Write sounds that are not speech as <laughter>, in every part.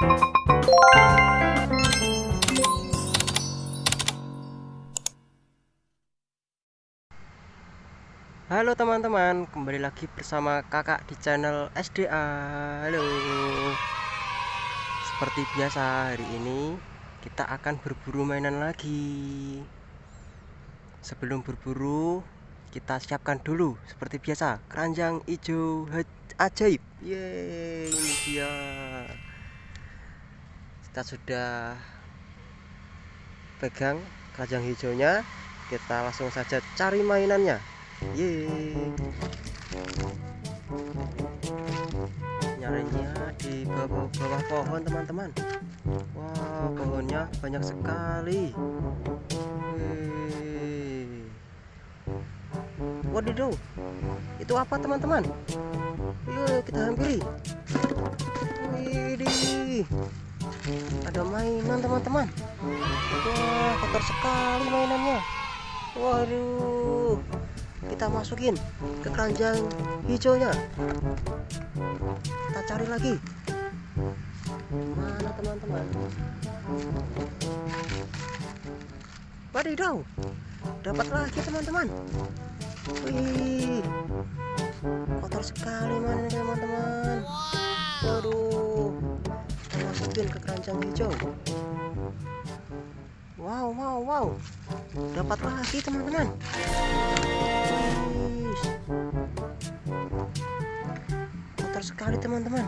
Halo teman-teman, kembali lagi bersama kakak di channel SDA Halo. Seperti biasa hari ini kita akan berburu mainan lagi. Sebelum berburu kita siapkan dulu seperti biasa keranjang hijau ajaib. Yeay ini dia Kita sudah pegang keranjang hijaunya kita langsung saja cari mainannya Yeay. Nyarinya di bawah-bawah pohon teman-teman. Wow, pohonnya banyak sekali. Yeay. Wadidaw, itu apa teman-teman? Yuk kita hampiri. Widih, ada mainan teman-teman. Wah, kotor sekali mainannya. Waduh, kita masukin ke keranjang hijaunya. Kita cari lagi. Mana teman-teman? Wadidaw. Dapat lagi teman-teman. Wih. Kotor sekali mana teman-teman. Waduh masukin ke keranjang hijau. Wow wow wow. Dapat lagi teman-teman. Kotor sekali teman-teman.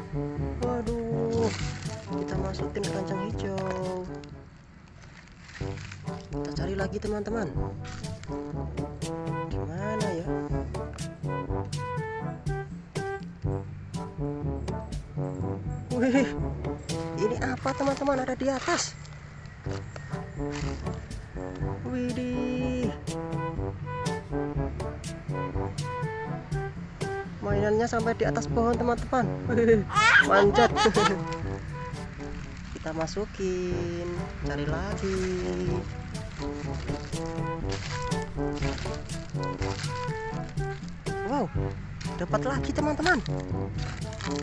Waduh. Kita masukin keranjang hijau. Kita cari lagi teman-teman. Gimana ya? Wih ini apa teman-teman ada di atas Widih. Mainannya sampai di atas pohon teman-teman. <laughs> Manjat. <laughs> Kita masukin, cari lagi. Wow, dapat lagi teman-teman.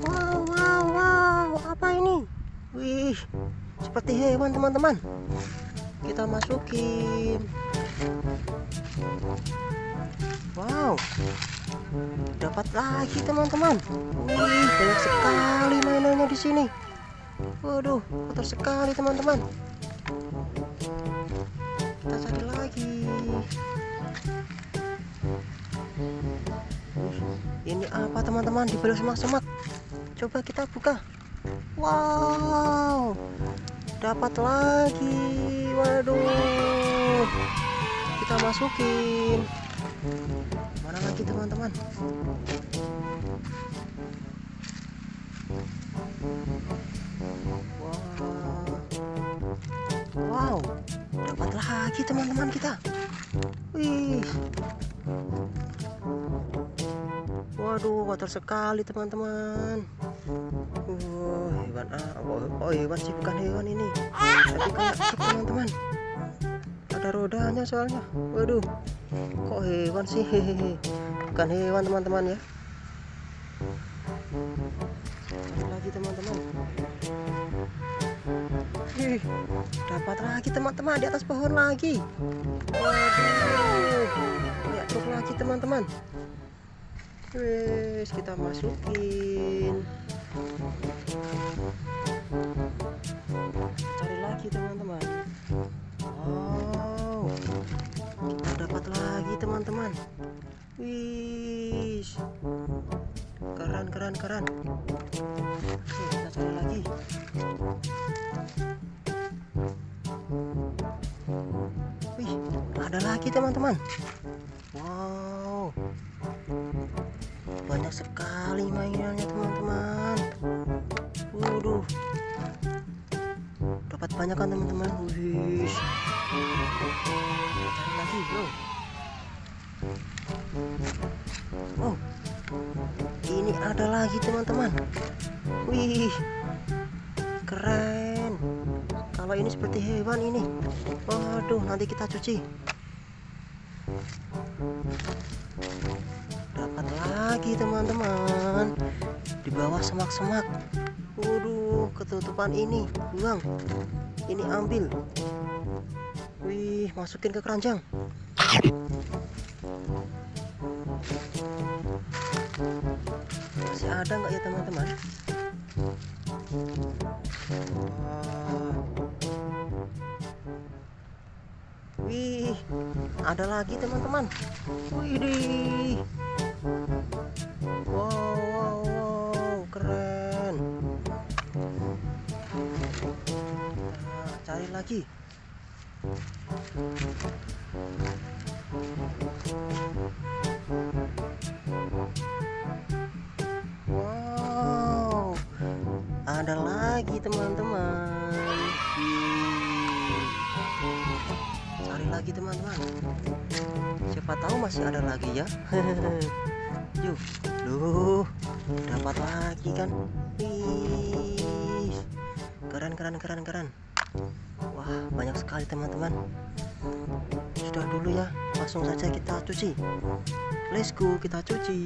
Wow, wow, wow, apa ini? Wih, seperti hewan teman-teman. Kita masukin. Wow. Dapat lagi teman-teman. Wih banyak sekali mainannya di sini. Waduh kotor sekali teman-teman. Kita cari lagi. Ini apa teman-teman? Di bawah semak-semak. Coba kita buka wow. Dapat lagi. Waduh. Kita masukin. Mana lagi teman-teman? Wow. Dapat lagi teman-teman kita. Wih. Waduh kotor sekali teman-teman uh, hewan ah, oh, hewan sih bukan hewan ini. Tapi kayak teman-teman? Ada rodanya soalnya. Waduh kok hewan sih? Bukan hewan teman-teman ya. Lagi teman-teman? Dapat lagi teman-teman di atas pohon lagi. Waduh lihat lagi teman-teman. Wes kita masukin cari lagi teman-teman. Wow. Kita dapat lagi teman-teman. Wis keren keren keren. Oke, kita cari lagi. Wih ada lagi teman-teman. Wow. Banyak sekali mainannya teman-teman banyak kan teman-teman. Wih cari lagi bro oh ini ada lagi teman-teman. Wih keren. Kalau ini seperti hewan ini. Waduh nanti kita cuci. Dapat lagi teman-teman. Di bawah semak-semak. Waduh ketutupan ini. Buang ini ambil. Wih masukin ke keranjang. Masih ada nggak ya teman-teman? Wih, ada lagi teman-teman. Wih, wow, Cari lagi. Wow, ada lagi teman-teman. Cari lagi teman-teman. Siapa tahu masih ada lagi ya. <laughs> Yuk, loh, dapat lagi kan? Keren keren keren keren. Wah, banyak sekali teman-teman. Sudah dulu ya, langsung saja kita cuci. Let's go, kita cuci.